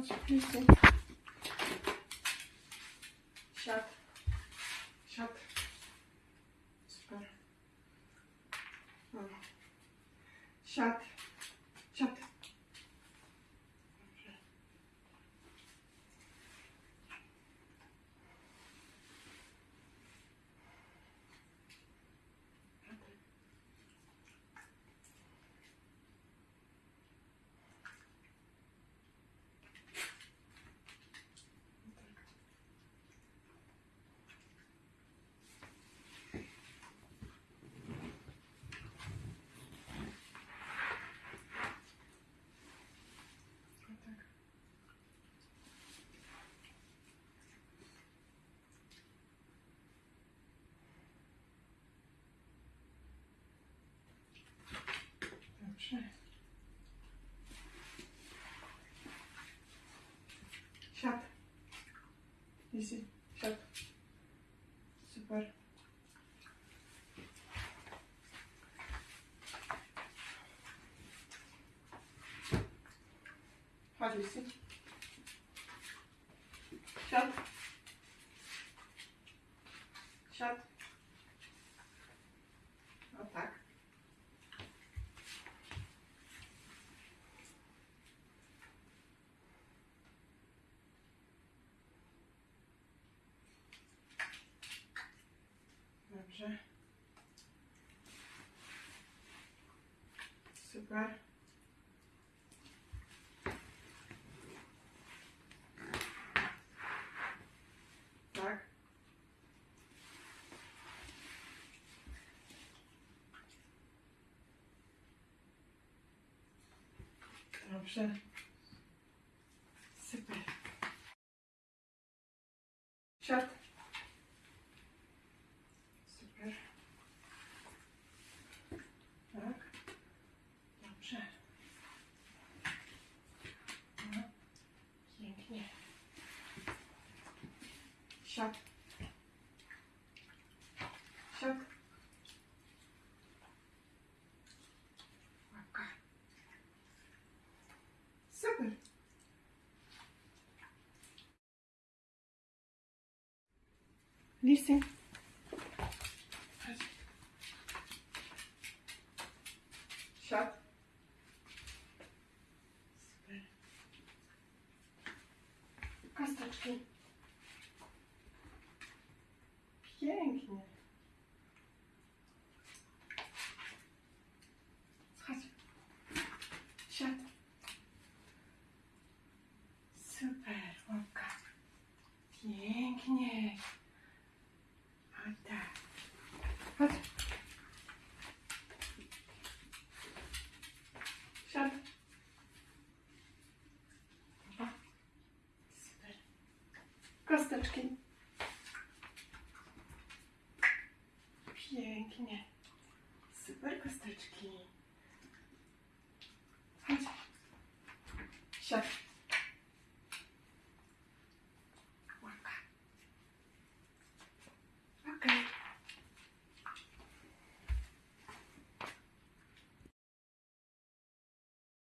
Шат. Шат. Супер. Шат. var. sen. Çat. Çat. elkaar. Daar. Шаг. Шаг. Пока. Супер. Лися. Шаг. Супер. Косточки. Pięknie. Chodź. Siad. Super, łapka. Pięknie. O tak. Chodź. Pięknie. Super kosteczki. Chodź. Siadaj.